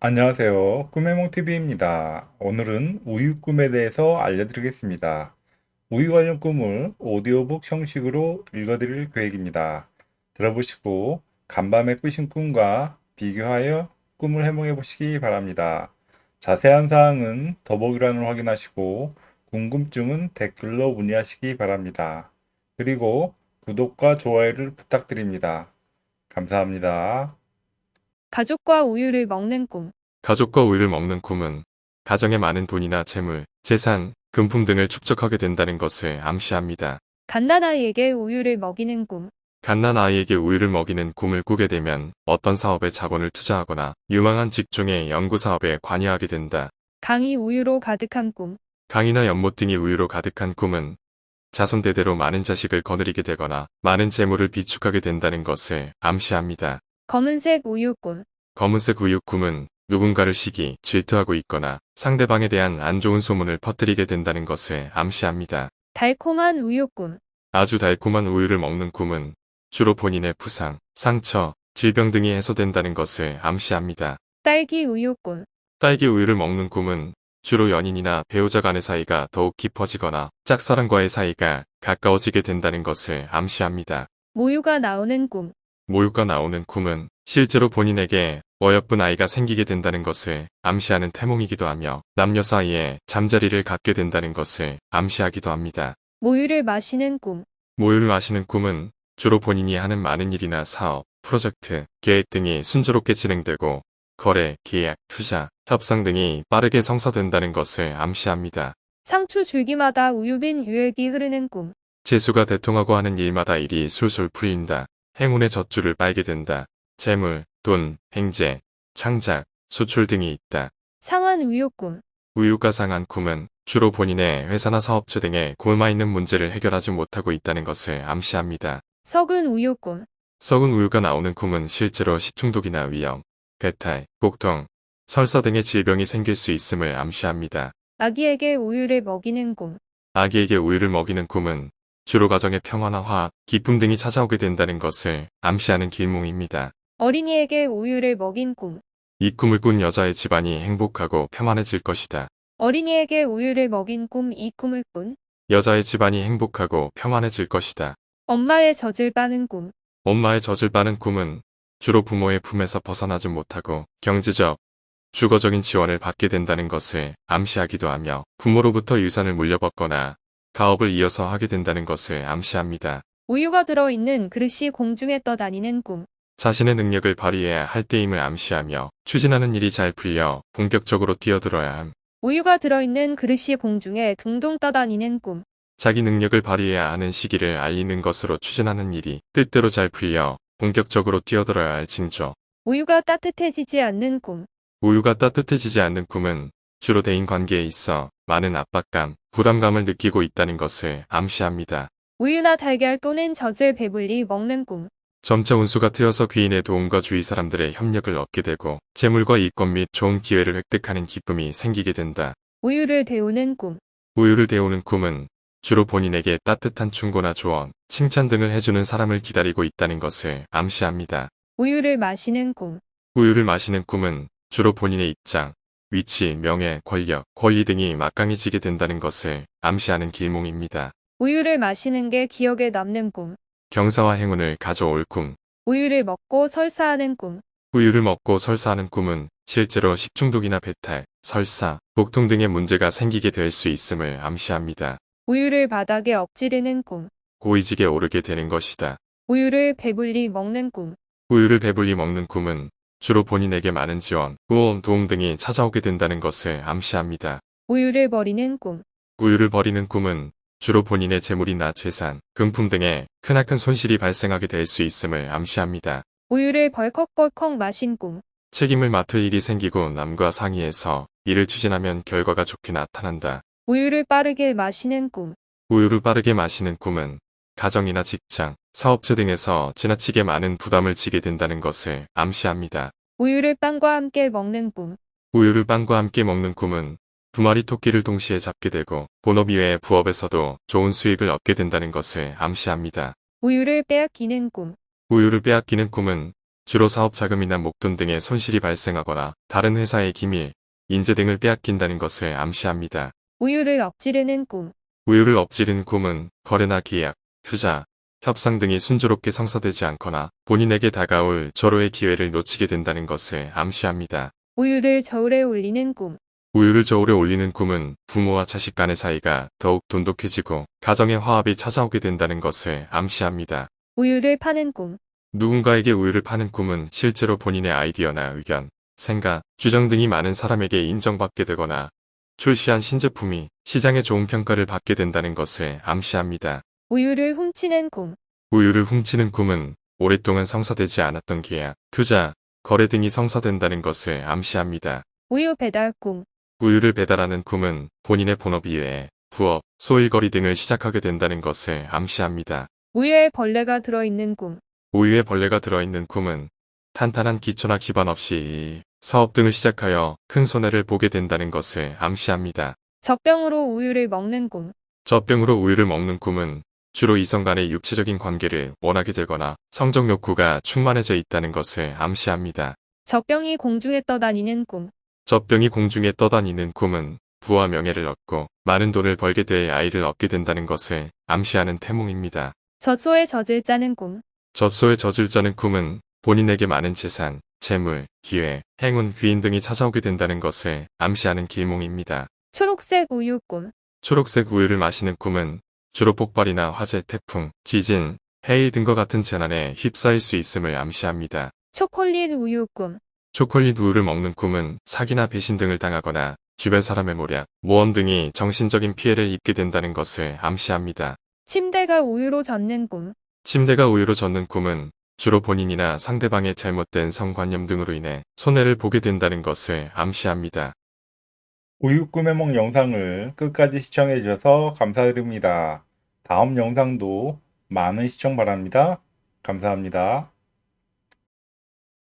안녕하세요. 꿈해몽TV입니다. 오늘은 우유 꿈에 대해서 알려드리겠습니다. 우유 관련 꿈을 오디오북 형식으로 읽어드릴 계획입니다. 들어보시고 간밤에 꾸신 꿈과 비교하여 꿈을 해몽해 보시기 바랍니다. 자세한 사항은 더보기란을 확인하시고 궁금증은 댓글로 문의하시기 바랍니다. 그리고 구독과 좋아요를 부탁드립니다. 감사합니다. 가족과 우유를 먹는 꿈. 가족과 우유를 먹는 꿈은 가정에 많은 돈이나 재물, 재산, 금품 등을 축적하게 된다는 것을 암시합니다. 갓난아이에게 우유를 먹이는 꿈. 갓난 아이에게 우유를 먹이는 꿈을 꾸게 되면 어떤 사업에 자본을 투자하거나 유망한 직종의 연구 사업에 관여하게 된다. 강이 우유로 가득한 꿈. 강이나 연못 등이 우유로 가득한 꿈은 자손 대대로 많은 자식을 거느리게 되거나 많은 재물을 비축하게 된다는 것을 암시합니다. 검은색 우유 꿈. 검은색 우유 꿈은 누군가를 시기, 질투하고 있거나 상대방에 대한 안 좋은 소문을 퍼뜨리게 된다는 것을 암시합니다. 달콤한 우유 꿈. 아주 달콤한 우유를 먹는 꿈은 주로 본인의 부상, 상처, 질병 등이 해소된다는 것을 암시합니다. 딸기 우유 꿈. 딸기 우유를 먹는 꿈은 주로 연인이나 배우자 간의 사이가 더욱 깊어지거나 짝사랑과의 사이가 가까워지게 된다는 것을 암시합니다. 모유가 나오는 꿈. 모유가 나오는 꿈은 실제로 본인에게 어여쁜 아이가 생기게 된다는 것을 암시하는 태몽이기도 하며 남녀 사이에 잠자리를 갖게 된다는 것을 암시하기도 합니다. 모유를 마시는 꿈. 모유를 마시는 꿈은 주로 본인이 하는 많은 일이나 사업, 프로젝트, 계획 등이 순조롭게 진행되고 거래, 계약, 투자, 협상 등이 빠르게 성사된다는 것을 암시합니다. 상추 줄기마다 우유 빈 유액이 흐르는 꿈. 재수가 대통하고 하는 일마다 일이 술술 풀린다. 행운의 젖줄을 빨게 된다. 재물, 돈, 횡재, 창작, 수출 등이 있다. 상한 우유 꿈. 우유가 상한 꿈은 주로 본인의 회사나 사업체 등에 골마 있는 문제를 해결하지 못하고 있다는 것을 암시합니다. 썩은 우유 꿈. 썩은 우유가 나오는 꿈은 실제로 식중독이나 위염, 배탈, 복통, 설사 등의 질병이 생길 수 있음을 암시합니다. 아기에게 우유를 먹이는 꿈. 아기에게 우유를 먹이는 꿈은 주로 가정의 평화나 화합, 기쁨 등이 찾아오게 된다는 것을 암시하는 길몽입니다. 어린이에게 우유를 먹인 꿈. 이 꿈을 꾼 여자의 집안이 행복하고 평안해질 것이다. 어린이에게 우유를 먹인 꿈. 이 꿈을 꾼. 여자의 집안이 행복하고 평안해질 것이다. 엄마의 젖을 빠는 꿈. 엄마의 젖을 빠는 꿈은 주로 부모의 품에서 벗어나지 못하고 경제적, 주거적인 지원을 받게 된다는 것을 암시하기도 하며 부모로부터 유산을 물려받거나 가업을 이어서 하게 된다는 것을 암시합니다. 우유가 들어있는 그릇이 공중에 떠다니는 꿈. 자신의 능력을 발휘해야 할 때임을 암시하며 추진하는 일이 잘 풀려 본격적으로 뛰어들어야 함. 우유가 들어있는 그릇이 공중에 둥둥 떠다니는 꿈. 자기 능력을 발휘해야 하는 시기를 알리는 것으로 추진하는 일이 뜻대로 잘 풀려 본격적으로 뛰어들어야 할 징조. 우유가 따뜻해지지 않는 꿈. 우유가 따뜻해지지 않는 꿈은 주로 대인 관계에 있어 많은 압박감, 부담감을 느끼고 있다는 것을 암시합니다. 우유나 달걀 또는 젖을 배불리 먹는 꿈. 점차 운수가 트여서 귀인의 도움과 주위 사람들의 협력을 얻게 되고 재물과 이권 및 좋은 기회를 획득하는 기쁨이 생기게 된다. 우유를 데우는 꿈. 우유를 데우는 꿈은 주로 본인에게 따뜻한 충고나 조언, 칭찬 등을 해주는 사람을 기다리고 있다는 것을 암시합니다. 우유를 마시는 꿈. 우유를 마시는 꿈은 주로 본인의 입장, 위치, 명예, 권력, 권리 등이 막강해지게 된다는 것을 암시하는 길몽입니다. 우유를 마시는 게 기억에 남는 꿈. 경사와 행운을 가져올 꿈. 우유를 먹고 설사하는 꿈. 우유를 먹고 설사하는 꿈은 실제로 식중독이나 배탈, 설사, 복통 등의 문제가 생기게 될 수 있음을 암시합니다. 우유를 바닥에 엎지르는 꿈. 고위직에 오르게 되는 것이다. 우유를 배불리 먹는 꿈. 우유를 배불리 먹는 꿈은 주로 본인에게 많은 지원, 구원, 도움 등이 찾아오게 된다는 것을 암시합니다. 우유를 버리는 꿈. 우유를 버리는 꿈은 주로 본인의 재물이나 재산, 금품 등에 크나큰 손실이 발생하게 될 수 있음을 암시합니다. 우유를 벌컥벌컥 마신 꿈. 책임을 맡을 일이 생기고 남과 상의해서 일을 추진하면 결과가 좋게 나타난다. 우유를 빠르게 마시는 꿈. 우유를 빠르게 마시는 꿈은 가정이나 직장, 사업체 등에서 지나치게 많은 부담을 지게 된다는 것을 암시합니다. 우유를 빵과 함께 먹는 꿈. 우유를 빵과 함께 먹는 꿈은 두 마리 토끼를 동시에 잡게 되고 본업 이외의 부업에서도 좋은 수익을 얻게 된다는 것을 암시합니다. 우유를 빼앗기는 꿈. 우유를 빼앗기는 꿈은 주로 사업 자금이나 목돈 등의 손실이 발생하거나 다른 회사의 기밀, 인재 등을 빼앗긴다는 것을 암시합니다. 우유를 엎지르는 꿈. 우유를 엎지른 꿈은 거래나 계약, 투자, 협상 등이 순조롭게 성사되지 않거나 본인에게 다가올 절호의 기회를 놓치게 된다는 것을 암시합니다. 우유를 저울에 올리는 꿈. 우유를 저울에 올리는 꿈은 부모와 자식 간의 사이가 더욱 돈독해지고 가정의 화합이 찾아오게 된다는 것을 암시합니다. 우유를 파는 꿈. 누군가에게 우유를 파는 꿈은 실제로 본인의 아이디어나 의견, 생각, 주장 등이 많은 사람에게 인정받게 되거나 출시한 신제품이 시장에 좋은 평가를 받게 된다는 것을 암시합니다. 우유를 훔치는 꿈. 우유를 훔치는 꿈은 오랫동안 성사되지 않았던 계약, 투자, 거래 등이 성사된다는 것을 암시합니다. 우유 배달 꿈. 우유를 배달하는 꿈은 본인의 본업 이외에 부업, 소일거리 등을 시작하게 된다는 것을 암시합니다. 우유에 벌레가 들어있는 꿈. 우유에 벌레가 들어있는 꿈은 탄탄한 기초나 기반 없이 사업 등을 시작하여 큰 손해를 보게 된다는 것을 암시합니다. 젖병으로 우유를 먹는 꿈. 젖병으로 우유를 먹는 꿈은 주로 이성 간의 육체적인 관계를 원하게 되거나 성적 욕구가 충만해져 있다는 것을 암시합니다. 젖병이 공중에 떠다니는 꿈. 젖병이 공중에 떠다니는 꿈은 부와 명예를 얻고 많은 돈을 벌게 될 아이를 얻게 된다는 것을 암시하는 태몽입니다. 젖소에 젖을 짜는 꿈. 젖소에 젖을 짜는 꿈은 본인에게 많은 재산, 재물, 기회, 행운, 귀인 등이 찾아오게 된다는 것을 암시하는 길몽입니다. 초록색 우유 꿈. 초록색 우유를 마시는 꿈은 주로 폭발이나 화재, 태풍, 지진, 해일 등과 같은 재난에 휩싸일 수 있음을 암시합니다. 초콜릿 우유 꿈. 초콜릿 우유를 먹는 꿈은 사기나 배신 등을 당하거나 주변 사람의 모략, 모험 등이 정신적인 피해를 입게 된다는 것을 암시합니다. 침대가 우유로 젖는 꿈. 침대가 우유로 젖는 꿈은 주로 본인이나 상대방의 잘못된 성관념 등으로 인해 손해를 보게 된다는 것을 암시합니다. 우유 꿈의梦 영상을 끝까지 시청해 주셔서 감사드립니다. 다음 영상도 많은 시청 바랍니다. 감사합니다.